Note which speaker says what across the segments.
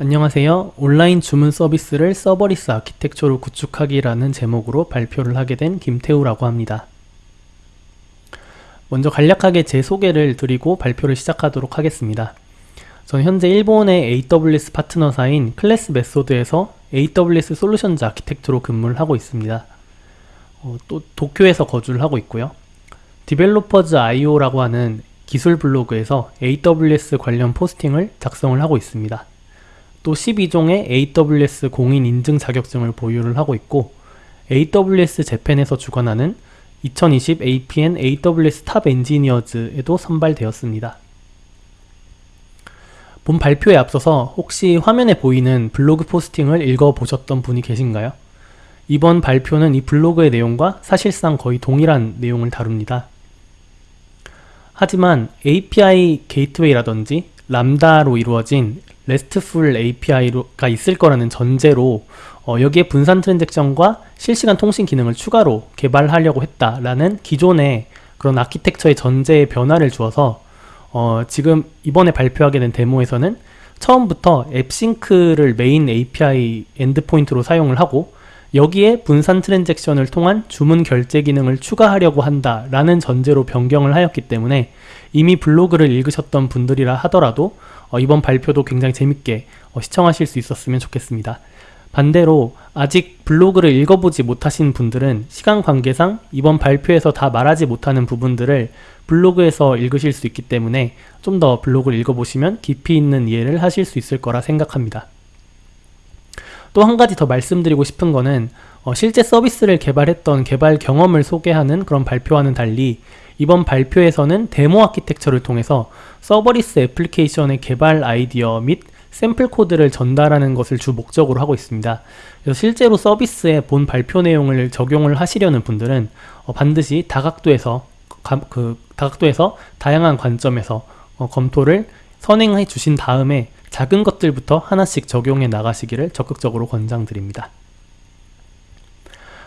Speaker 1: 안녕하세요. 온라인 주문 서비스를 serverless architecture로 구축하기라는 제목으로 발표를 하게 된 김태우라고 합니다. 먼저 간략하게 제 소개를 드리고 발표를 시작하도록 하겠습니다. 저는 현재 일본의 AWS 파트너사인 Classmethod에서 AWS Solutions Architect로 근무를 하고 있습니다. 어, 또 도쿄에서 거주를 하고 있고요. DevelopersIO라고 하는 기술 블로그에서 AWS 관련 posting을 작성을 하고 있습니다. 또 12종의 AWS 공인 인증 자격증을 보유를 하고 있고 AWS Japan에서 주관하는 2020 APN AWS 탑 엔지니어즈에도 선발되었습니다. 본 발표에 앞서서 혹시 화면에 보이는 블로그 posting을 읽어보셨던 분이 계신가요? 이번 발표는 이 블로그의 내용과 사실상 거의 동일한 내용을 다룹니다. 하지만 API 게이트웨이라든지 람다로 이루어진 RESTful API가 있을 거라는 전제로 어, 여기에 분산 transaction과 실시간 통신 기능을 추가로 개발하려고 했다라는 기존의 그런 아키텍처의 전제의 변화를 주어서 어, 지금 이번에 발표하게 된 데모에서는 처음부터 앱싱크를 메인 API 엔드포인트로 사용을 하고 여기에 분산 transaction을 통한 주문 결제 기능을 추가하려고 한다라는 전제로 변경을 하였기 때문에 이미 블로그를 읽으셨던 분들이라 하더라도 어, 이번 발표도 굉장히 재밌게 어, 시청하실 수 있었으면 좋겠습니다. 반대로 아직 블로그를 읽어보지 못하신 분들은 시간 관계상 이번 발표에서 다 말하지 못하는 부분들을 블로그에서 읽으실 수 있기 때문에 좀 더 블로그를 읽어보시면 깊이 있는 이해를 하실 수 있을 거라 생각합니다. 또 한 가지 더 말씀드리고 싶은 거는 어, 실제 서비스를 개발했던 개발 경험을 소개하는 그런 발표와는 달리 이번 발표에서는 데모 architecture를 통해서 serverless application의 개발 아이디어 및 샘플 코드를 전달하는 것을 주 목적으로 하고 있습니다. 그래서 실제로 서비스에 본 발표 내용을 적용을 하시려는 분들은 어 반드시 다각도에서 가, 그 다각도에서 다양한 관점에서 어 검토를 선행해 주신 다음에 작은 것들부터 하나씩 적용해 나가시기를 적극적으로 권장드립니다.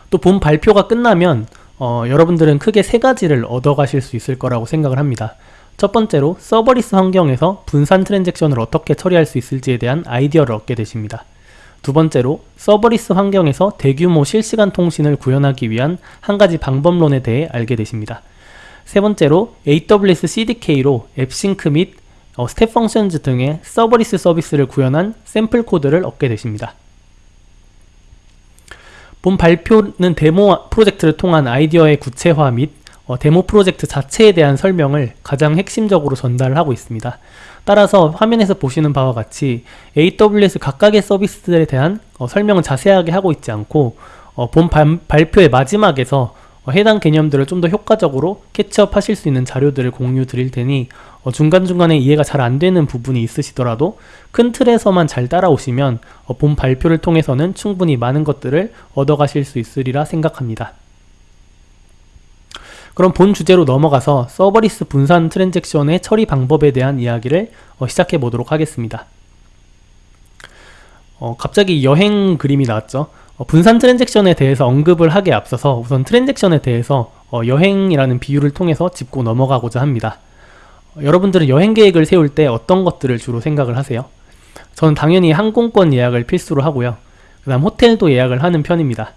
Speaker 1: 또 본 발표가 끝나면 어, 여러분들은 크게 세 가지를 얻어가실 수 있을 거라고 생각을 합니다. 첫 번째로 serverless 환경에서 분산 transaction을 어떻게 처리할 수 있을지에 대한 아이디어를 얻게 되십니다. 두 번째로 serverless 환경에서 대규모 실시간 통신을 구현하기 위한 한 가지 방법론에 대해 알게 되십니다. 세 번째로 AWS CDK로 AppSync 및 어, Step Functions 등의 serverless 서비스를 구현한 샘플 코드를 얻게 되십니다. 본 발표는 데모 프로젝트를 통한 아이디어의 구체화 및 어, 데모 프로젝트 자체에 대한 설명을 가장 핵심적으로 전달을 하고 있습니다. 따라서 화면에서 보시는 바와 같이 AWS 각각의 서비스들에 대한 어, 설명을 자세하게 하고 있지 않고 어, 본 발, 발표의 마지막에서 어, 해당 개념들을 좀 더 효과적으로 catch up 하실 수 있는 자료들을 공유 드릴 테니 어, 중간중간에 이해가 잘 안되는 부분이 있으시더라도 큰 틀에서만 잘 따라오시면 어, 본 발표를 통해서는 충분히 많은 것들을 얻어가실 수 있으리라 생각합니다. 그럼 본 주제로 넘어가서 serverless 분산 transaction의 처리 방법에 대한 이야기를 어, 시작해 보도록 하겠습니다. 어, 갑자기 여행 그림이 나왔죠. 어, 분산 transaction에 대해서 언급을 하기에 앞서서 우선 transaction에 대해서 어, 여행이라는 비유를 통해서 짚고 넘어가고자 합니다. 어, 여러분들은 여행 계획을 세울 때 어떤 것들을 주로 생각을 하세요? 저는 당연히 항공권 예약을 필수로 하고요. 그 다음 호텔도 예약을 하는 편입니다.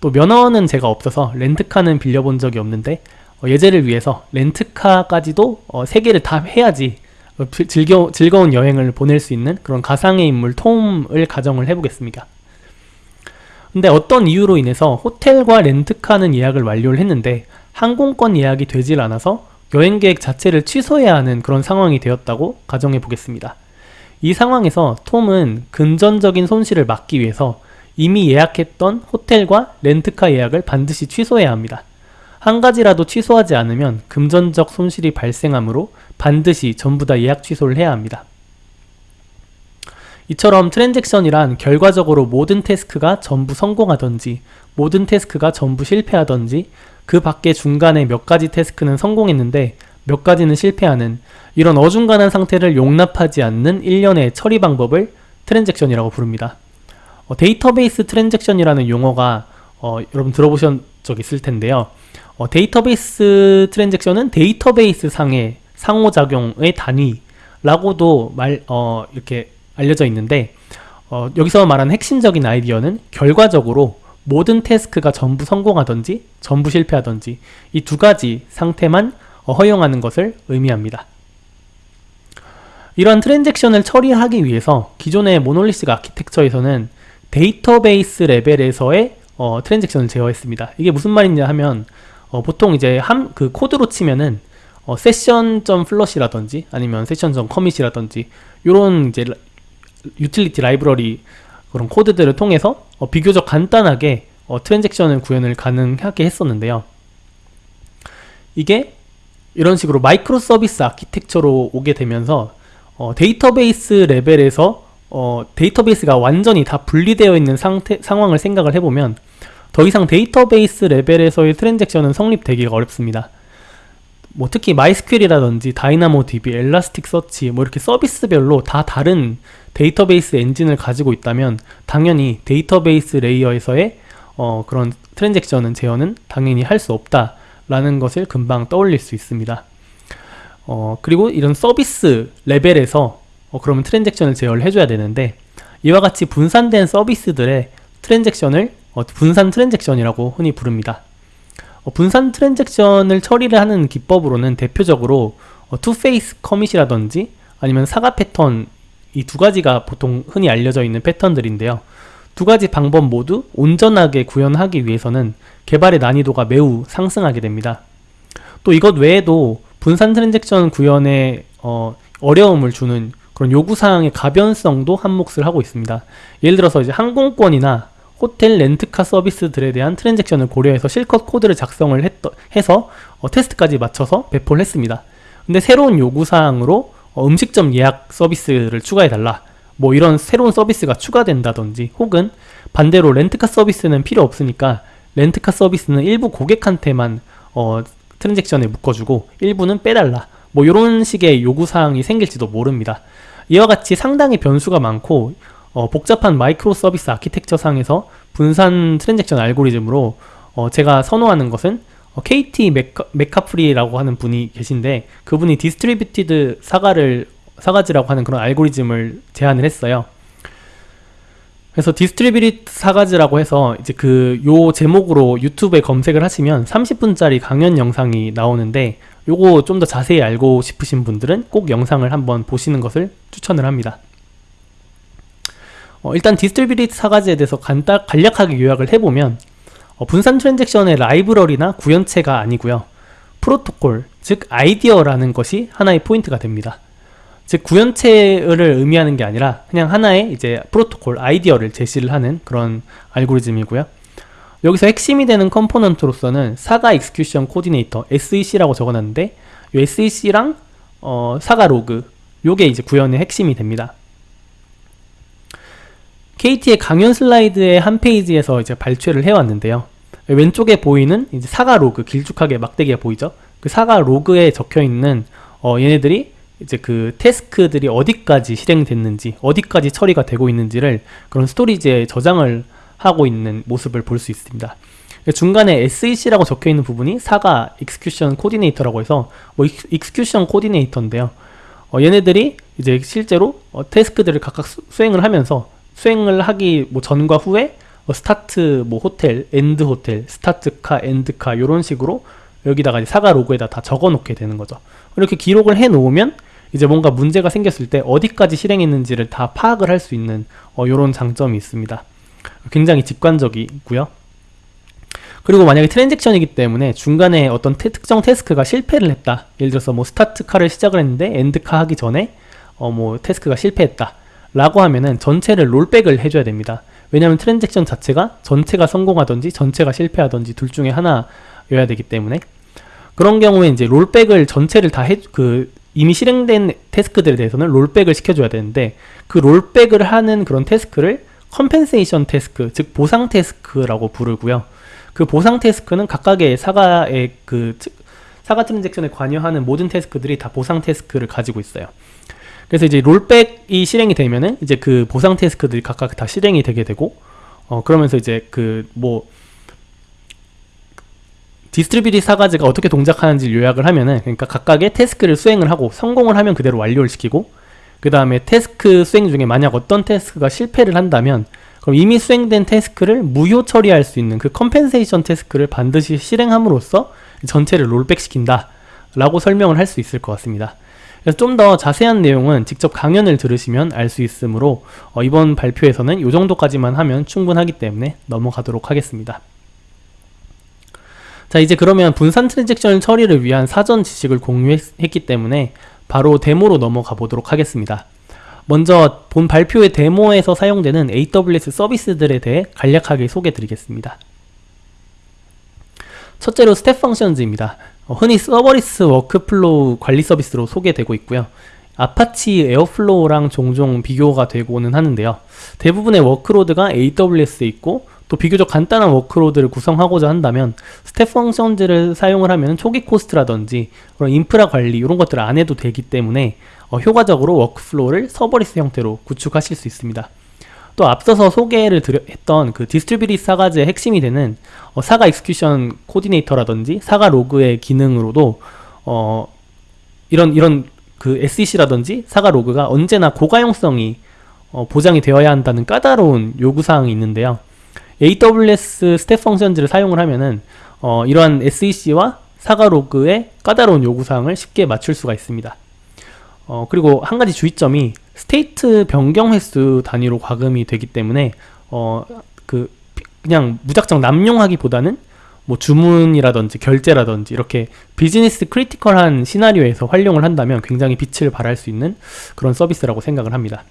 Speaker 1: 또 면허는 제가 없어서 렌트카는 빌려본 적이 없는데 어, 예제를 위해서 렌트카까지도 어, 3개를 다 해야지 어, 즐겨, 즐거운 여행을 보낼 수 있는 그런 가상의 인물 톰을 가정을 해보겠습니다. 근데 어떤 이유로 인해서 호텔과 렌트카는 예약을 완료를 했는데 항공권 예약이 되질 않아서 여행 계획 자체를 취소해야 하는 그런 상황이 되었다고 가정해 보겠습니다. 이 상황에서 톰은 금전적인 손실을 막기 위해서 이미 예약했던 호텔과 렌트카 예약을 반드시 취소해야 합니다. 한 가지라도 취소하지 않으면 금전적 손실이 발생하므로 반드시 전부 다 예약 취소를 해야 합니다. 이처럼 트랜잭션이란 결과적으로 모든 태스크가 전부 성공하던지 모든 task가 전부 실패하던지 그 밖에 중간에 몇 가지 task는 성공했는데 몇 가지는 실패하는 이런 어중간한 상태를 용납하지 않는 일련의 처리 방법을 transaction이라고 부릅니다. 어, 데이터베이스 transaction이라는 용어가 어, 여러분 들어보신 적 있을 텐데요. 어, 데이터베이스 transaction은 데이터베이스 상의 상호작용의 단위라고도 말, 어, 이렇게 알려져 있는데 어, 여기서 말하는 핵심적인 아이디어는 결과적으로 모든 task가 전부 성공하든지 전부 실패하든지 이 두 가지 상태만 어, 허용하는 것을 의미합니다. 이러한 transaction을 처리하기 위해서 기존의 monolith architecture에서는 데이터베이스 레벨에서의 어, transaction을 제어했습니다. 이게 무슨 말이냐 하면 어, 보통 이제 한그 코드로 치면은 어, session.flush라든지 아니면 session.commit이라든지 이런 이제 유틸리티 라이브러리 그런 코드들을 통해서 어, 비교적 간단하게 어, transaction을 구현을 가능하게 했었는데요. 이게 이런 식으로 microservice architecture로 오게 되면서 어, 데이터베이스 레벨에서 어, 데이터베이스가 완전히 다 분리되어 있는 상태, 상황을 생각을 해보면 더 이상 데이터베이스 레벨에서의 transaction은 성립되기가 어렵습니다. 뭐 특히 MySQL이라든지 DynamoDB, Elasticsearch 뭐 이렇게 서비스별로 다 다른 데이터베이스 엔진을 가지고 있다면 당연히 데이터베이스 layer에서의 어, 그런 transaction은 제어는 당연히 할 수 없다 라는 것을 금방 떠올릴 수 있습니다. 어, 그리고 이런 서비스 레벨에서 어, 그러면 transaction을 제어를 해줘야 되는데 이와 같이 분산된 서비스들의 transaction을 어, 분산 transaction이라고 흔히 부릅니다. 어, 분산 transaction을 처리를 하는 기법으로는 대표적으로 어, two-phase commit이라든지 아니면 saga 패턴 이 두 가지가 보통 흔히 알려져 있는 패턴들인데요. 두 가지 방법 모두 온전하게 구현하기 위해서는 개발의 난이도가 매우 상승하게 됩니다. 또 이것 외에도 분산 transaction 구현에 어, 어려움을 주는 그런 요구사항의 가변성도 한몫을 하고 있습니다. 예를 들어서 이제 항공권이나 호텔 렌트카 서비스들에 대한 트랜잭션을 고려해서 실컷 코드를 작성을 했, 해서 어, 테스트까지 맞춰서 배포를 했습니다. 근데 새로운 요구사항으로 어, 음식점 예약 서비스를 추가해달라. 뭐 이런 새로운 서비스가 추가된다든지 혹은 반대로 렌트카 서비스는 필요 없으니까 렌트카 서비스는 일부 고객한테만 어, 트랜잭션에 묶어주고 일부는 빼달라. 뭐 이런 식의 요구사항이 생길지도 모릅니다. 이와 같이 상당히 변수가 많고 어, 복잡한 microservice architecture 상에서 분산 transaction 알고리즘으로 어, 제가 선호하는 것은 어, KT 메카, 메카프리라고 하는 분이 계신데 그분이 distributed saga를 sagas라고 하는 그런 알고리즘을 제안을 했어요. 그래서 distributed sagas라고 해서 이제 그 요 제목으로 유튜브에 검색을 하시면 30분짜리 강연 영상이 나오는데 요거 좀 더 자세히 알고 싶으신 분들은 꼭 영상을 한번 보시는 것을 추천을 합니다. 어, 일단 distributed sagas에 대해서 간단, 간략하게 요약을 해보면 어, 분산 transaction의 라이브러리나 구현체가 아니고요. 프로토콜, 즉 아이디어라는 것이 하나의 포인트가 됩니다. 즉 구현체를 의미하는 게 아니라 그냥 하나의 이제 프로토콜, 아이디어를 제시를 하는 그런 알고리즘이고요. 여기서 핵심이 되는 component로서는 saga execution coordinator SEC라고 적어놨는데 이 SEC랑 어, saga log 요게 이제 구현의 핵심이 됩니다. Caitie의 강연 슬라이드의 한 페이지에서 이제 발췌를 해왔는데요. 왼쪽에 보이는 이제 saga log 길쭉하게 막대기가 보이죠? 그 saga log에 적혀 있는 어, 얘네들이 이제 그 task들이 어디까지 실행됐는지 어디까지 처리가 되고 있는지를 그런 storage에 저장을 하고 있는 모습을 볼 수 있습니다. 중간에 SEC라고 적혀 있는 부분이 saga execution coordinator라고 해서 뭐 execution coordinator인데요. 어, 얘네들이 이제 실제로 어, task들을 각각 수, 행을 하면서 수행을 하기 뭐 전과 후에 뭐 start 뭐 hotel, end hotel, start car, end car 이런 식으로 여기다가 saga log에다 다 적어 놓게 되는 거죠. 이렇게 기록을 해 놓으면 이제 뭔가 문제가 생겼을 때 어디까지 실행했는지를 다 파악을 할 수 있는 어, 이런 장점이 있습니다. 굉장히 직관적이고요. 그리고 만약에 트랜잭션이기 때문에 중간에 어떤 태, 특정 태스크가 실패를 했다. 예를 들어서 뭐 start car를 시작을 했는데 end car 하기 전에 어, 뭐 태스크가 실패했다. 라고 하면은 전체를 rollback을 해줘야 됩니다. 왜냐하면 트랜잭션 자체가 전체가 성공하든지 전체가 실패하든지 둘 중에 하나여야 되기 때문에 그런 경우에 이제 rollback을 전체를 다 해, 그 이미 실행된 태스크들에 대해서는 rollback을 시켜줘야 되는데 그 rollback을 하는 그런 태스크를 compensation task, 즉 보상 태스크라고 부르고요. 그 보상 태스크는 각각의 saga의 그 saga 트랜잭션에 관여하는 모든 태스크들이 다 보상 태스크를 가지고 있어요. 그래서 이제 rollback이 실행이 되면은 이제 그 보상 태스크들이 각각 다 실행이 되게 되고 어 그러면서 이제 그 뭐 distributed sagas가 어떻게 동작하는지 요약을 하면은 그러니까 각각의 태스크를 수행을 하고 성공을 하면 그대로 완료를 시키고 그 다음에 태스크 수행 중에 만약 어떤 태스크가 실패를 한다면 그럼 이미 수행된 태스크를 무효 처리할 수 있는 그 compensation task를 반드시 실행함으로써 전체를 rollback 시킨다 라고 설명을 할 수 있을 것 같습니다 그래서 좀 더 자세한 내용은 직접 강연을 들으시면 알 수 있으므로 어, 이번 발표에서는 이 정도까지만 하면 충분하기 때문에 넘어가도록 하겠습니다 자 이제 그러면 분산 트랜잭션 처리를 위한 사전 지식을 공유했기 때문에 바로 데모로 넘어가 보도록 하겠습니다 먼저 본 발표의 데모에서 사용되는 AWS 서비스들에 대해 간략하게 소개 드리겠습니다. 첫째로 Step Functions입니다. 어, 흔히 serverless workflow 관리 서비스로 소개되고 있고요. Apache Airflow랑 종종 비교가 되고는 하는데요. 대부분의 workload가 AWS에 있고 또 비교적 간단한 workload를 구성하고자 한다면 Step Functions를 사용을 하면 초기 cost라든지 그런 인프라 관리 이런 것들을 안 해도 되기 때문에 어, 효과적으로 workflow를 serverless 형태로 구축하실 수 있습니다. 또 앞서서 소개를 드려, 했던 그 distributed sagas의 핵심이 되는 어, saga execution coordinator라든지 saga log의 기능으로도 어, 이런 이런 그 SEC라든지 saga log가 언제나 고가용성이 어, 보장이 되어야 한다는 까다로운 요구사항이 있는데요. AWS Step Functions를 사용을 하면은 어, 이러한 SEC와 saga log의 까다로운 요구사항을 쉽게 맞출 수가 있습니다. 어, 그리고 한 가지 주의점이 state 변경 횟수 단위로 과금이 되기 때문에 어, 그 그냥 무작정 남용하기보다는 뭐 주문이라든지 결제라든지 이렇게 business critical한 시나리오에서 활용을 한다면 굉장히 빛을 발할 수 있는 그런 서비스라고 생각을 합니다.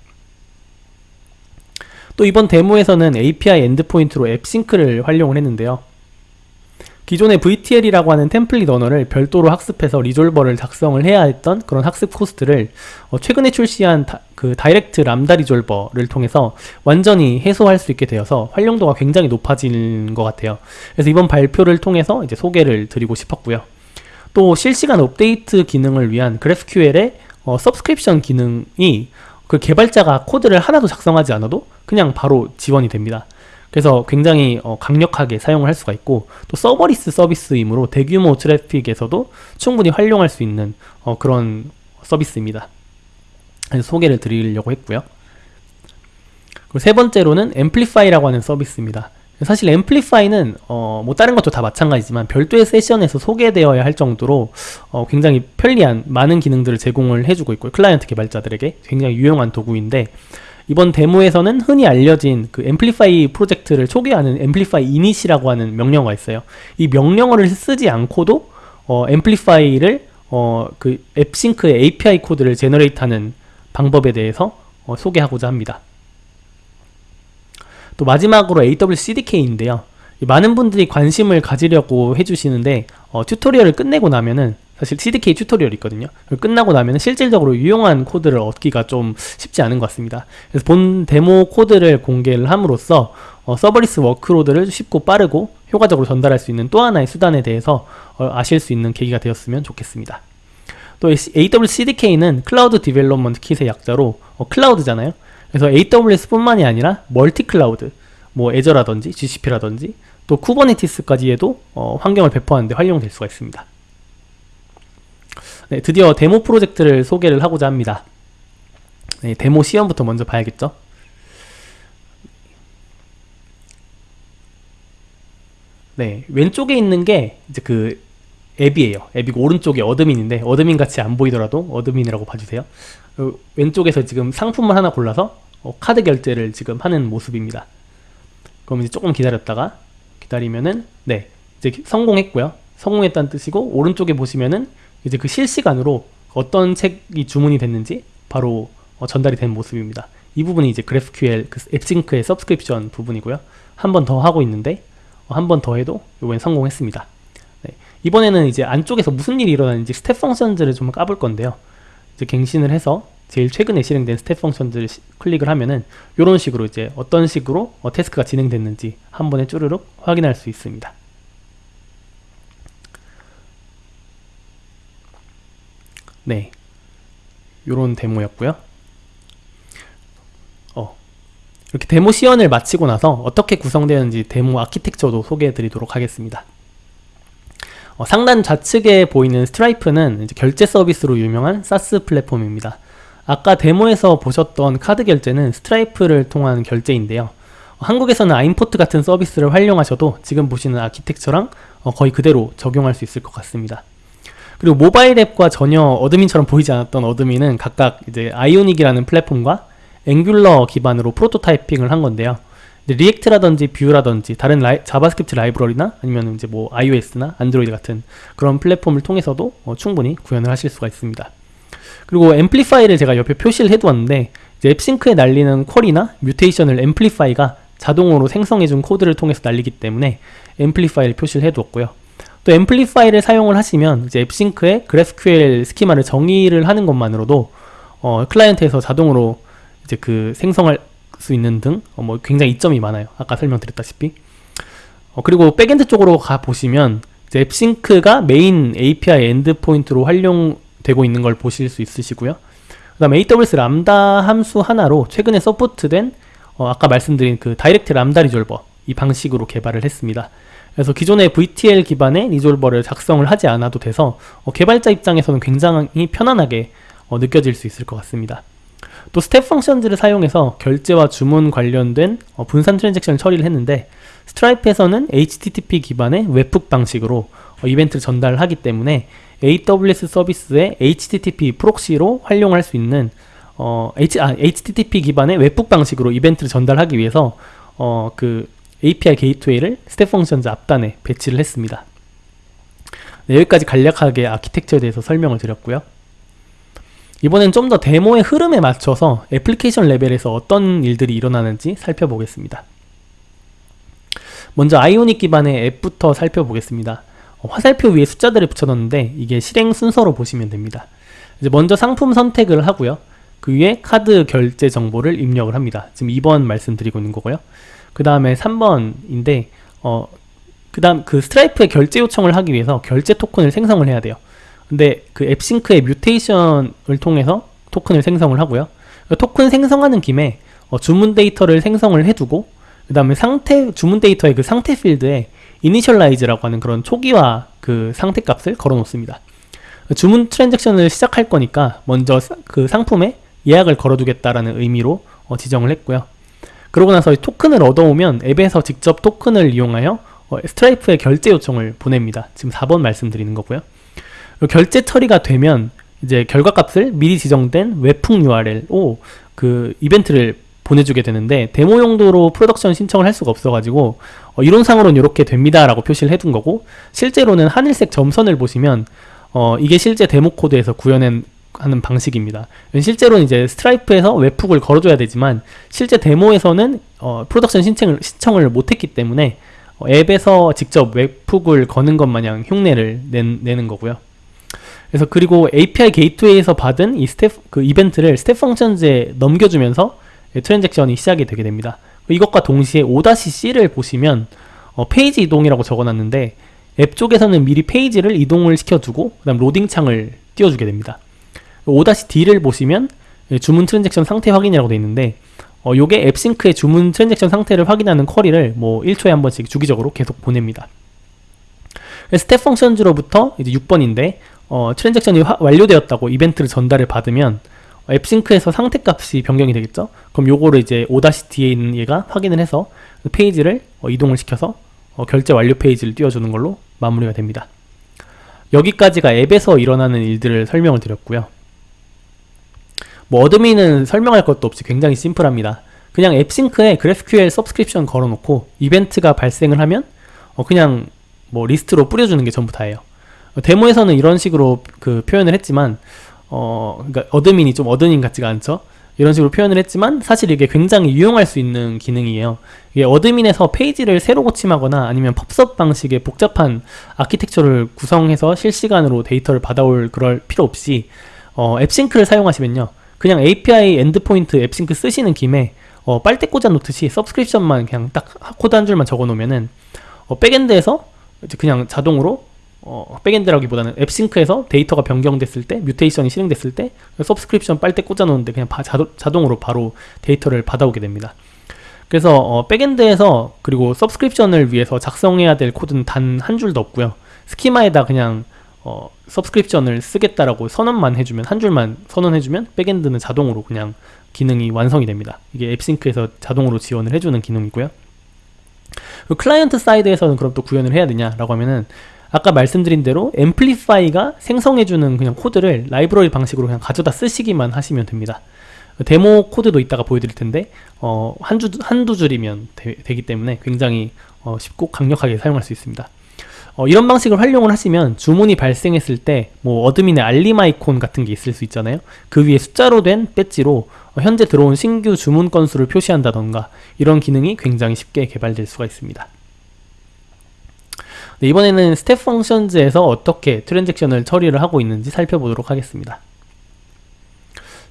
Speaker 1: 또 이번 데모에서는 API endpoint로 AppSync를 활용을 했는데요. 기존의 VTL이라고 하는 template 언어를 별도로 학습해서 resolver를 작성을 해야 했던 그런 학습 cost를 어 최근에 출시한 다, 그 direct Lambda resolver를 통해서 완전히 해소할 수 있게 되어서 활용도가 굉장히 높아진 것 같아요. 그래서 이번 발표를 통해서 이제 소개를 드리고 싶었고요. 또 실시간 업데이트 기능을 위한 GraphQL의 어, subscription 기능이 그 개발자가 코드를 하나도 작성하지 않아도 그냥 바로 지원이 됩니다. 그래서 굉장히 어, 강력하게 사용을 할 수가 있고 또 serverless 서비스이므로 대규모 트래픽에서도 충분히 활용할 수 있는 어, 그런 서비스입니다. 그래서 소개를 드리려고 했고요. 그리고 세 번째로는 Amplify라고 하는 서비스입니다. 사실 Amplify는 어, 뭐 다른 것도 다 마찬가지지만 별도의 세션에서 소개되어야 할 정도로 어, 굉장히 편리한 많은 기능들을 제공을 해주고 있고요. 클라이언트 개발자들에게 굉장히 유용한 도구인데 이번 데모에서는 흔히 알려진 그 Amplify 프로젝트를 초기화하는 amplify init이라고 하는 명령어가 있어요. 이 명령어를 쓰지 않고도 어, Amplify를 어, 그 AppSync의 API 코드를 generate하는 방법에 대해서 어, 소개하고자 합니다. 또 마지막으로 AWS CDK인데요. 많은 분들이 관심을 가지려고 해주시는데 어, tutorial을 끝내고 나면은 사실 CDK tutorial이 있거든요. 끝나고 나면 실질적으로 유용한 코드를 얻기가 좀 쉽지 않은 것 같습니다. 그래서 본 데모 코드를 공개를 함으로써 어, serverless workload를 쉽고 빠르고 효과적으로 전달할 수 있는 또 하나의 수단에 대해서 어, 아실 수 있는 계기가 되었으면 좋겠습니다. 또 AWS CDK는 Cloud Development Kit의 약자로 어, 클라우드잖아요. 그래서 AWS 뿐만이 아니라 multi cloud, 뭐 Azure라든지 GCP라든지 또 Kubernetes까지에도 어, 환경을 배포하는데 활용될 수가 있습니다. 네, 드디어 데모 프로젝트를 소개를 하고자 합니다. 네, 데모 시연부터 먼저 봐야겠죠? 네, 왼쪽에 있는 게 이제 그 앱이에요. 앱이고 오른쪽에 admin인데 admin 같이 안 보이더라도 admin이라고 봐주세요. 어, 왼쪽에서 지금 상품을 하나 골라서 어, 카드 결제를 지금 하는 모습입니다. 그럼 이제 조금 기다렸다가 기다리면은 네 이제 성공했고요. 성공했다는 뜻이고 오른쪽에 보시면은 이제 그 실시간으로 어떤 책이 주문이 됐는지 바로 어, 전달이 된 모습입니다. 이 부분이 이제 GraphQL 그 AppSync의 subscription 부분이고요. 한 번 더 하고 있는데 어, 한번 더 해도 이번엔 성공했습니다. 네. 이번에는 이제 안쪽에서 무슨 일이 일어나는지 Step Function들을 좀 까볼 건데요. 이제 갱신을 해서 제일 최근에 실행된 Step Function들을 시, 클릭을 하면은 이런 식으로 이제 어떤 식으로 어, task가 진행됐는지 한 번에 쭈르륵 확인할 수 있습니다. 네. 요런 데모였고요. 어. 이렇게 데모 시연을 마치고 나서 어떻게 구성되는지 데모 아키텍처도 소개해 드리도록 하겠습니다. 어, 상단 좌측에 보이는 Stripe는 결제 서비스로 유명한 SaaS 플랫폼입니다. 아까 데모에서 보셨던 카드 결제는 Stripe를 통한 결제인데요. 한국에서는 아임포트 같은 서비스를 활용하셔도 지금 보시는 architecture랑 어, 거의 그대로 적용할 수 있을 것 같습니다. 그리고 모바일 앱과 전혀 admin처럼 보이지 않았던 admin은 각각 이제 Ionic이라는 플랫폼과 Angular 기반으로 prototyping을 한 건데요. React라든지 Vue라든지 다른 라이, JavaScript 라이브러리나 아니면 이제 뭐 iOS나 Android 같은 그런 플랫폼을 통해서도 어, 충분히 구현을 하실 수가 있습니다. 그리고 앰플리파이를 제가 옆에 표시를 해두었는데 앱싱크에 날리는 퀄이나 뮤테이션을 앰플리파이가 자동으로 생성해준 코드를 통해서 날리기 때문에 앰플리파이를 표시를 해두었고요. 또 앰플리파이를 사용을 하시면 이제 앱싱크에 GraphQL 스키마를 정의를 하는 것만으로도 어, 클라이언트에서 자동으로 이제 그 생성할 수 있는 등뭐 어, 굉장히 이점이 많아요. 아까 설명드렸다시피. 어, 그리고 backend 쪽으로 가 보시면 이제 AppSync가 메인 API endpoint로 활용되고 있는 걸 보실 수 있으시고요. 그 다음에 AWS Lambda 함수 하나로 최근에 support된 어, 아까 말씀드린 그 direct Lambda resolver 이 방식으로 개발을 했습니다. 그래서 기존의 VTL 기반의 resolver를 작성을 하지 않아도 돼서 어, 개발자 입장에서는 굉장히 편안하게 어, 느껴질 수 있을 것 같습니다. 또 Step Function들을 사용해서 결제와 주문 관련된 어, 분산 transaction을 처리를 했는데 Stripe에서는 HTTP 기반의 webhook 방식으로 어, 이벤트를 전달하기 때문에 AWS 서비스의 HTTP proxy로 활용할 수 있는 어, H, 아, HTTP 기반의 webhook 방식으로 이벤트를 전달하기 위해서 어, 그 API Gateway를 Step Functions 앞단에 배치를 했습니다. 네, 여기까지 간략하게 아키텍처에 대해서 설명을 드렸고요. 이번엔 좀 더 데모의 흐름에 맞춰서 애플리케이션 레벨에서 어떤 일들이 일어나는지 살펴보겠습니다. 먼저 아이오닉 기반의 앱부터 살펴보겠습니다. 어, 화살표 위에 숫자들을 붙여놨는데 이게 실행 순서로 보시면 됩니다. 이제 먼저 상품 선택을 하고요. 그 위에 카드 결제 정보를 입력을 합니다. 지금 2번 말씀드리고 있는 거고요. 그 다음에 3번인데 어, 그 다음 그 스트라이프에 결제 요청을 하기 위해서 결제 토큰을 생성을 해야 돼요. 근데 그 앱싱크의 뮤테이션을 통해서 토큰을 생성을 하고요. 그 토큰 생성하는 김에 어, 주문 데이터를 생성을 해두고 그 다음에 상태 주문 데이터의 그 상태 필드에 initialize라고 하는 그런 초기화 그 상태 값을 걸어 놓습니다. 주문 transaction을 시작할 거니까 먼저 그 상품에 예약을 걸어두겠다라는 의미로 어, 지정을 했고요. 그러고 나서 토큰을 얻어오면 앱에서 직접 토큰을 이용하여 어, Stripe에 결제 요청을 보냅니다. 지금 4번 말씀드리는 거고요. 결제 처리가 되면 이제 결과값을 미리 지정된 webhook URL로 그 이벤트를 보내주게 되는데 데모 용도로 production 신청을 할 수가 없어가지고 어, 이론상으로는 이렇게 됩니다 라고 표시를 해둔 거고 실제로는 하늘색 점선을 보시면 어, 이게 실제 데모 코드에서 구현한 하는 방식입니다. 실제로는 이제 Stripe에서 webhook을 걸어줘야 되지만 실제 데모에서는 어, production 신청을, 신청을 못했기 때문에 어, 앱에서 직접 webhook을 거는 것 마냥 흉내를 낸, 내는 거고요. 그래서 그리고 API Gateway에서 받은 이 스텝 그 이벤트를 Step Functions에 넘겨주면서 transaction이 시작이 되게 됩니다. 이것과 동시에 5-C를 보시면 어, 페이지 이동이라고 적어놨는데 앱 쪽에서는 미리 페이지를 이동을 시켜두고 그 다음 로딩 창을 띄워주게 됩니다. 5-D를 보시면 주문 transaction 상태 확인이라고 되어 있는데 어, 요게 AppSync의 주문 transaction 상태를 확인하는 query를 뭐 1초에 한 번씩 주기적으로 계속 보냅니다. Step Functions로부터 이제 6번인데 어, transaction이 화, 완료되었다고 이벤트를 전달을 받으면 어, AppSync에서 상태 값이 변경이 되겠죠. 그럼 요거를 이제 5-D에 있는 얘가 확인을 해서 그 페이지를 어, 이동을 시켜서 어, 결제 완료 페이지를 띄워주는 걸로 마무리가 됩니다. 여기까지가 앱에서 일어나는 일들을 설명을 드렸고요. 뭐 admin은 설명할 것도 없이 굉장히 simple합니다. 그냥 AppSync에 GraphQL subscription 걸어놓고 이벤트가 발생을 하면 어 그냥 뭐 리스트로 뿌려주는 게 전부 다예요. 데모에서는 이런 식으로 그 표현을 했지만 어 그러니까 admin이 좀 admin 같지가 않죠. 이런 식으로 표현을 했지만 사실 이게 굉장히 유용할 수 있는 기능이에요. 이게 admin에서 페이지를 새로 고침하거나 아니면 pub/sub 방식의 복잡한 아키텍처를 구성해서 실시간으로 데이터를 받아올 그럴 필요 없이 어, AppSync를 사용하시면요. 그냥 API endpoint AppSync 쓰시는 김에 어, 빨대 꽂아 놓듯이 subscription만 그냥 딱 코드 한 줄만 적어 놓으면은 어, backend에서 그냥 자동으로 어, backend라기보다는 AppSync에서 데이터가 변경됐을 때 mutation이 실행됐을 때 subscription 빨대 꽂아 놓는데 그냥 바, 자동, 으로 바로 데이터를 받아오게 됩니다. 그래서 어, backend에서 그리고 subscription을 위해서 작성해야 될 코드는 단 한 줄도 없고요. schema에다 그냥 어, subscription을 쓰겠다라고 선언만 해주면 한 줄만 선언해주면 backend는 자동으로 그냥 기능이 완성이 됩니다. 이게 AppSync에서 자동으로 지원을 해주는 기능이고요. client side에서는 그럼 또 구현을 해야 되냐라고 하면은 아까 말씀드린 대로 Amplify가 생성해주는 그냥 코드를 라이브러리 방식으로 그냥 가져다 쓰시기만 하시면 됩니다. 데모 코드도 이따가 보여드릴 텐데 어, 한 주, 한두 줄이면 되, 기 때문에 굉장히 어, 쉽고 강력하게 사용할 수 있습니다. 어, 이런 방식을 활용을 하시면 주문이 발생했을 때 뭐 admin의 알림 아이콘 같은 게 있을 수 있잖아요. 그 위에 숫자로 된 배지로 어, 현재 들어온 신규 주문 건수를 표시한다던가 이런 기능이 굉장히 쉽게 개발될 수가 있습니다. 네, 이번에는 Step Functions에서 어떻게 transaction을 처리를 하고 있는지 살펴보도록 하겠습니다.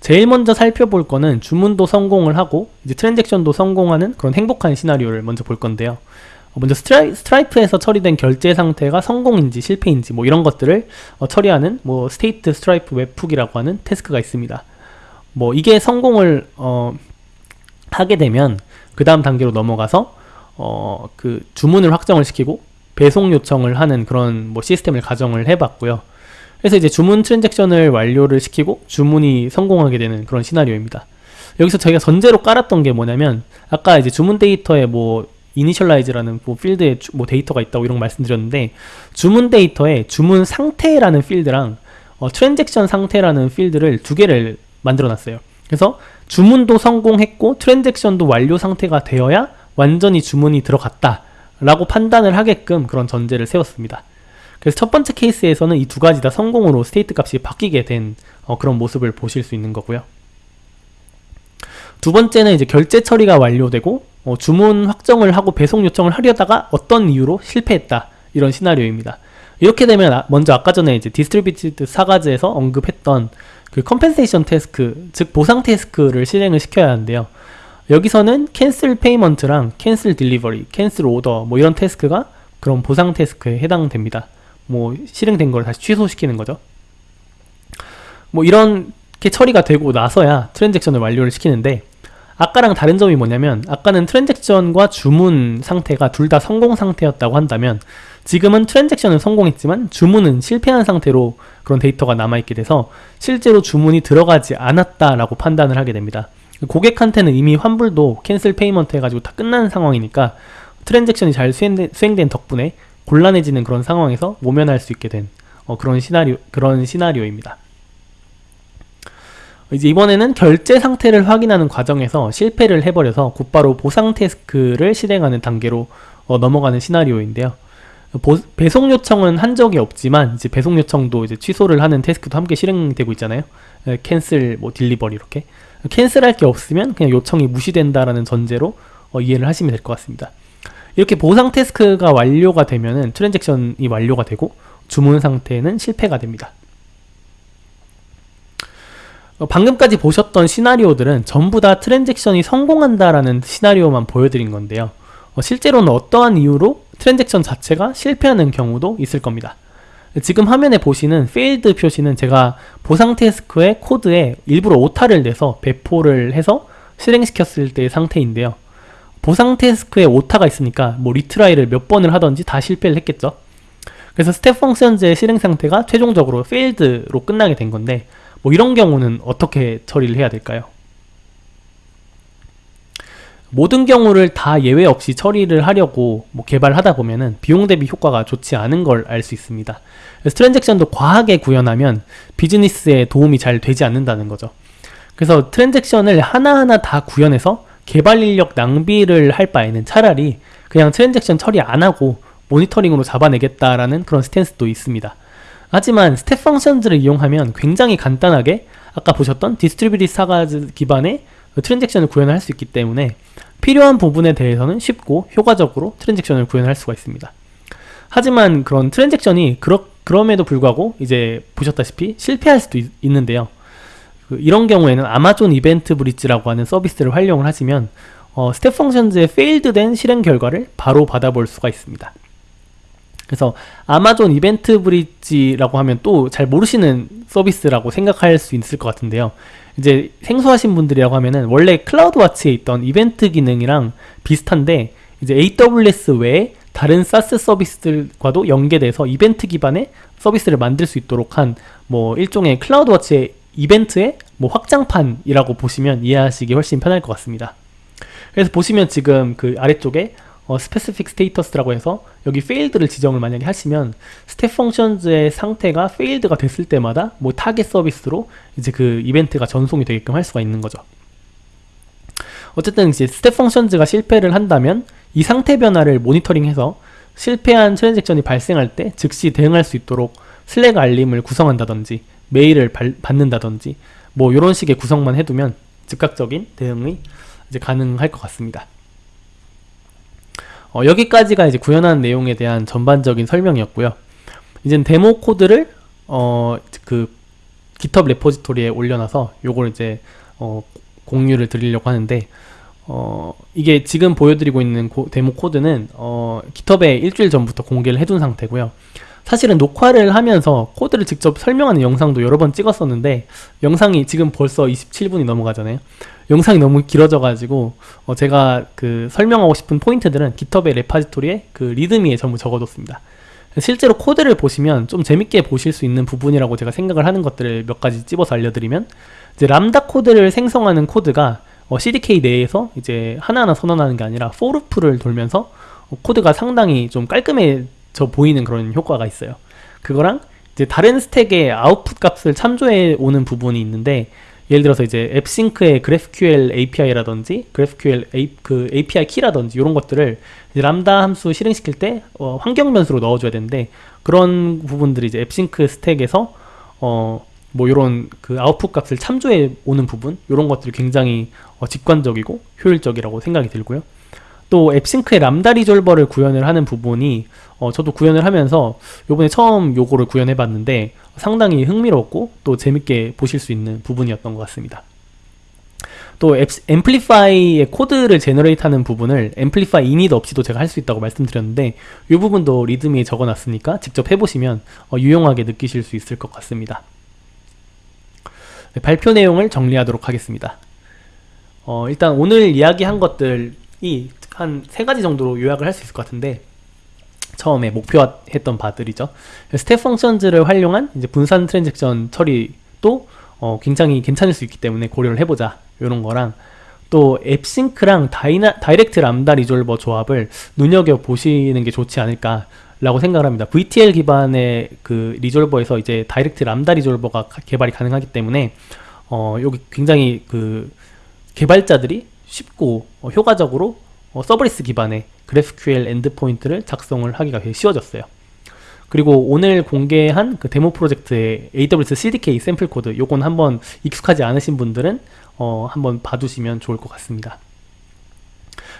Speaker 1: 제일 먼저 살펴볼 거는 주문도 성공을 하고 이제 transaction도 성공하는 그런 행복한 시나리오를 먼저 볼 건데요. 어, 먼저 스트라이, Stripe에서 처리된 결제 상태가 성공인지 실패인지 뭐 이런 것들을 어, 처리하는 뭐 state Stripe webhook이라고 하는 태스크가 있습니다. 뭐 이게 성공을 어, 하게 되면 그 다음 단계로 넘어가서 어, 그 주문을 확정을 시키고 배송 요청을 하는 그런 뭐 시스템을 가정을 해봤고요. 그래서 이제 주문 트랜잭션을 완료를 시키고 주문이 성공하게 되는 그런 시나리오입니다. 여기서 저희가 전제로 깔았던 게 뭐냐면 아까 이제 주문 데이터에 뭐 initialize라는 뭐 필드에 뭐 데이터가 있다고 이런 거 말씀드렸는데 주문 데이터에 주문 상태라는 필드랑 어, 트랜잭션 상태라는 필드를 두 개를 만들어 놨어요. 그래서 주문도 성공했고 트랜잭션도 완료 상태가 되어야 완전히 주문이 들어갔다 라고 판단을 하게끔 그런 전제를 세웠습니다. 그래서 첫 번째 케이스에서는 이 두 가지 다 성공으로 state 값이 바뀌게 된 어, 그런 모습을 보실 수 있는 거고요. 두 번째는 이제 결제 처리가 완료되고 어, 주문 확정을 하고 배송 요청을 하려다가 어떤 이유로 실패했다 이런 시나리오입니다. 이렇게 되면 아, 먼저 아까 전에 이제 distributed sagas에서 언급했던 그 compensation 태스크 즉 보상 태스크를 실행을 시켜야 하는데요. 여기서는 cancel payment랑 cancel delivery, cancel order 뭐 이런 태스크가 그런 보상 태스크에 해당됩니다. 뭐 실행된 걸 다시 취소시키는 거죠. 뭐 이렇게 처리가 되고 나서야 트랜잭션을 완료를 시키는데 아까랑 다른 점이 뭐냐면 아까는 트랜잭션과 주문 상태가 둘 다 성공 상태였다고 한다면 지금은 트랜잭션은 성공했지만 주문은 실패한 상태로 그런 데이터가 남아있게 돼서 실제로 주문이 들어가지 않았다라고 판단을 하게 됩니다. 고객한테는 이미 환불도 cancel payment 해가지고 다 끝난 상황이니까 트랜잭션이 잘 수행된, 수행된 덕분에 곤란해지는 그런 상황에서 모면할 수 있게 된 어, 그런 시나리오 그런 시나리오입니다. 이제 이번에는 결제 상태를 확인하는 과정에서 실패를 해버려서 곧바로 보상 태스크를 실행하는 단계로 어, 넘어가는 시나리오인데요. 보, 배송 요청은 한 적이 없지만 이제 배송 요청도 이제 취소를 하는 태스크도 함께 실행되고 있잖아요. cancel, 뭐 delivery 이렇게 cancel할 게 없으면 그냥 요청이 무시된다라는 전제로 어, 이해를 하시면 될 것 같습니다. 이렇게 보상 태스크가 완료가 되면은 트랜잭션이 완료가 되고 주문 상태는 실패가 됩니다. 어, 방금까지 보셨던 시나리오들은 전부 다 트랜잭션이 성공한다라는 시나리오만 보여드린 건데요. 어, 실제로는 어떠한 이유로 트랜잭션 자체가 실패하는 경우도 있을 겁니다. 지금 화면에 보시는 failed 표시는 제가 보상 태스크의 코드에 일부러 오타를 내서 배포를 해서 실행시켰을 때의 상태인데요. 보상 태스크에 오타가 있으니까 뭐 retry를 몇 번을 하던지 다 실패를 했겠죠. 그래서 Step Functions의 실행 상태가 최종적으로 failed로 끝나게 된 건데 뭐 이런 경우는 어떻게 처리를 해야 될까요? 모든 경우를 다 예외 없이 처리를 하려고 뭐 개발하다 보면은 비용 대비 효과가 좋지 않은 걸 알 수 있습니다. 그래서 트랜잭션도 과하게 구현하면 비즈니스에 도움이 잘 되지 않는다는 거죠. 그래서 트랜잭션을 하나하나 다 구현해서 개발 인력 낭비를 할 바에는 차라리 그냥 트랜잭션 처리 안 하고 모니터링으로 잡아내겠다라는 그런 stance도 있습니다. 하지만 Step Functions를 이용하면 굉장히 간단하게 아까 보셨던 distributed sagas 기반의 트랜잭션을 구현할 수 있기 때문에 필요한 부분에 대해서는 쉽고 효과적으로 트랜잭션을 구현할 수가 있습니다. 하지만 그런 트랜잭션이 그러, 그럼에도 불구하고 이제 보셨다시피 실패할 수도 있, 는데요 그 이런 경우에는 Amazon EventBridge라고 하는 서비스를 활용을 하시면 어, Step Functions의 failed된 실행 결과를 바로 받아볼 수가 있습니다. 그래서 Amazon EventBridge라고 하면 또 잘 모르시는 서비스라고 생각할 수 있을 것 같은데요. 이제 생소하신 분들이라고 하면은 원래 CloudWatch에 있던 이벤트 기능이랑 비슷한데 이제 AWS 외에 다른 SaaS 서비스들과도 연계돼서 이벤트 기반의 서비스를 만들 수 있도록 한 뭐 일종의 CloudWatch의 이벤트의 뭐 확장판이라고 보시면 이해하시기 훨씬 편할 것 같습니다. 그래서 보시면 지금 그 아래쪽에 어, specific status라고 해서 여기 failed를 지정을 만약에 하시면 Step Functions의 상태가 failed가 됐을 때마다 뭐 타겟 서비스로 이제 그 이벤트가 전송이 되게끔 할 수가 있는 거죠. 어쨌든 이제 Step Functions가 실패를 한다면 이 상태 변화를 모니터링해서 실패한 트랜잭션이 발생할 때 즉시 대응할 수 있도록 Slack 알림을 구성한다든지 메일을 발, 받는다든지 뭐 이런 식의 구성만 해두면 즉각적인 대응이 이제 가능할 것 같습니다. 어, 여기까지가 이제 구현한 내용에 대한 전반적인 설명이었고요. 이제 데모 코드를 어, 그 GitHub repository에 올려놔서 요걸 이제 어, 공유를 드리려고 하는데 어, 이게 지금 보여드리고 있는 고, 데모 코드는 어, GitHub에 일주일 전부터 공개를 해둔 상태고요. 사실은 녹화를 하면서 코드를 직접 설명하는 영상도 여러 번 찍었었는데 영상이 지금 벌써 27분이 넘어가잖아요. 영상이 너무 길어져 가지고 어, 제가 그 설명하고 싶은 포인트들은 GitHub의 repository에 그 README에 전부 적어뒀습니다. 실제로 코드를 보시면 좀 재밌게 보실 수 있는 부분이라고 제가 생각을 하는 것들을 몇 가지 찝어서 알려드리면 이제 람다 코드를 생성하는 코드가 어, CDK 내에서 이제 하나하나 선언하는 게 아니라 for loop를 돌면서 어, 코드가 상당히 좀 깔끔해져 보이는 그런 효과가 있어요. 그거랑 이제 다른 스택의 아웃풋 값을 참조해 오는 부분이 있는데 예를 들어서 이제 AppSync의 GraphQL API라든지 GraphQL A, 그 API 키라든지 이런 것들을 이제 람다 함수 실행시킬 때 어, 환경 변수로 넣어줘야 되는데 그런 부분들이 이제 앱싱크 스택에서 어, 뭐 이런 그 아웃풋 값을 참조해 오는 부분 이런 것들이 굉장히 어, 직관적이고 효율적이라고 생각이 들고요. 또 앱싱크의 람다 리졸버를 구현을 하는 부분이 어, 저도 구현을 하면서 요번에 처음 요거를 구현해 봤는데 상당히 흥미롭고 또 재밌게 보실 수 있는 부분이었던 것 같습니다. 또 Amplify의 코드를 generate 하는 부분을 Amplify init 없이도 제가 할 수 있다고 말씀드렸는데 이 부분도 README에 적어놨으니까 직접 해보시면 어, 유용하게 느끼실 수 있을 것 같습니다. 네, 발표 내용을 정리하도록 하겠습니다. 어, 일단 오늘 이야기한 것들이 한 세 가지 정도로 요약을 할 수 있을 것 같은데 처음에 목표했던 바들이죠. Step Functions를 활용한 이제 분산 트랜잭션 처리도 어, 굉장히 괜찮을 수 있기 때문에 고려를 해보자 이런 거랑 또 AppSync랑 다이나, Direct Lambda Resolver 조합을 눈여겨 보시는 게 좋지 않을까 라고 생각을 합니다. VTL 기반의 그 Resolver에서 이제 Direct Lambda Resolver가 개발이 가능하기 때문에 어, 여기 굉장히 그 개발자들이 쉽고 어, 효과적으로 어, serverless 기반의 GraphQL endpoint를 작성을 하기가 되게 쉬워졌어요. 그리고 오늘 공개한 그 데모 프로젝트의 AWS CDK 샘플 코드 요건 한번 익숙하지 않으신 분들은 어, 한번 봐두시면 좋을 것 같습니다.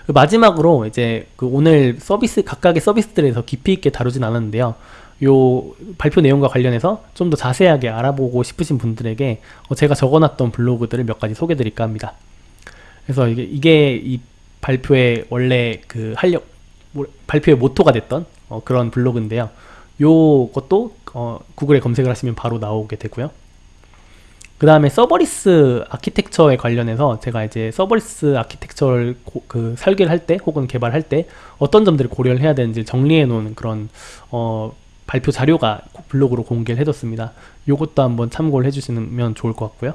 Speaker 1: 그 마지막으로 이제 그 오늘 서비스 각각의 서비스들에서 깊이 있게 다루진 않았는데요. 요 발표 내용과 관련해서 좀 더 자세하게 알아보고 싶으신 분들에게 어 제가 적어놨던 블로그들을 몇 가지 소개드릴까 합니다. 그래서 이게, 이게 이 발표의 원래 그 활력 뭐, 발표의 모토가 됐던 어 그런 블로그인데요. 요것도 어 구글에 검색을 하시면 바로 나오게 되고요. 그 다음에 서버리스 아키텍처에 관련해서 제가 이제 serverless architecture를 고, 그 설계를 할 때 혹은 개발할 때 어떤 점들을 고려를 해야 되는지 정리해 놓은 그런 어, 발표 자료가 블로그로 공개를 해뒀습니다. 요것도 한번 참고를 해주시면 좋을 것 같고요.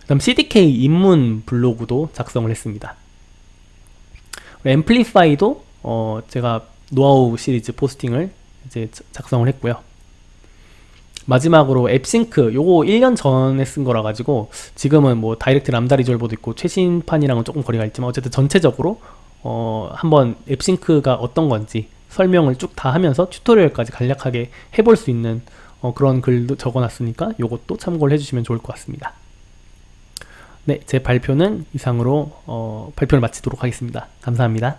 Speaker 1: 그 다음 CDK 입문 블로그도 작성을 했습니다. Amplify도 어, 제가 노하우 시리즈 포스팅을 이제 작성을 했고요. 마지막으로 AppSync 요거 1년 전에 쓴 거라 가지고 지금은 뭐 Direct Lambda Resolver도 있고 최신판이랑은 조금 거리가 있지만 어쨌든 전체적으로 어 한번 AppSync가 어떤 건지 설명을 쭉 다 하면서 tutorial까지 간략하게 해볼 수 있는 어 그런 글도 적어놨으니까 요것도 참고를 해주시면 좋을 것 같습니다. 네, 제 발표는 이상으로 어 발표를 마치도록 하겠습니다. 감사합니다.